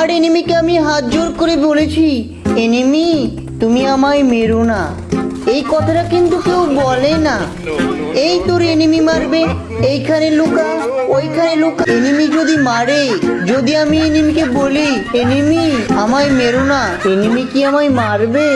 আর এনিমিকে আমি হাত জোর করে বলেছি এনিমি তুমি আমায় মেরো না। এই কথাটা কিন্তু কেউ বলে না। এই তোর এনিমি মারবে, এইখানে লুকা, ওইখানে লুকা। এনিমি যদি মারে, যদি আমি এনিমিকে বলি এনিমি আমায় মেরো না। এনিমি কি আমায় মারবে?